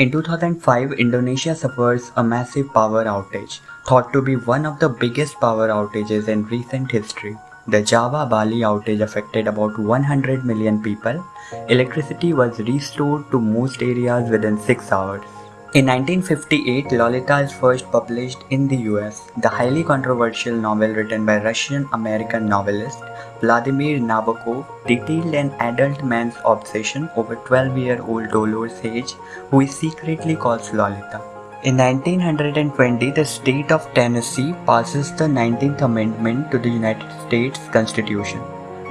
In 2005, Indonesia suffers a massive power outage, thought to be one of the biggest power outages in recent history. The Java Bali outage affected about 100 million people. Electricity was restored to most areas within 6 hours. In 1958, Lolita is first published in the US. The highly controversial novel written by Russian-American novelist Vladimir Nabokov detailed an adult man's obsession over 12-year-old Dolores Haze, who he secretly calls Lolita. In 1920, the state of Tennessee passes the 19th Amendment to the United States Constitution.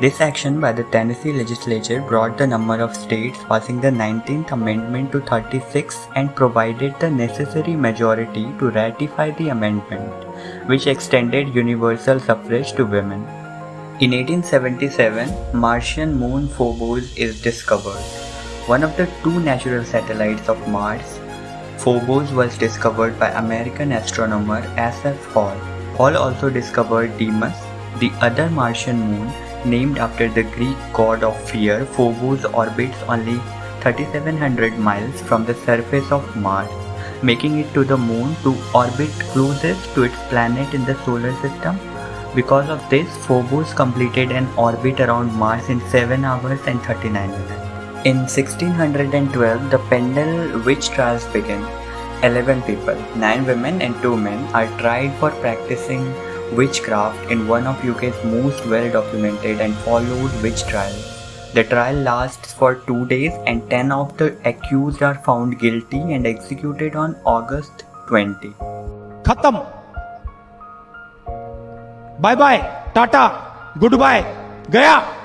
This action by the Tennessee legislature brought the number of states passing the 19th Amendment to 36 and provided the necessary majority to ratify the amendment, which extended universal suffrage to women. In 1877, Martian moon Phobos is discovered. One of the two natural satellites of Mars, Phobos was discovered by American astronomer Asaph Hall. Hall also discovered Deimos, the other Martian moon Named after the Greek god of fear, Phobos orbits only 3700 miles from the surface of Mars, making it to the moon to orbit closest to its planet in the solar system. Because of this, Phobos completed an orbit around Mars in 7 hours and 39 minutes. In 1612, the Pendle witch trials begin. 11 people, 9 women and 2 men, are tried for practicing witchcraft in one of UK's most well-documented and followed witch trials. The trial lasts for two days and 10 of the accused are found guilty and executed on August 20. Khatam. Bye bye. Tata. Goodbye. Gaya.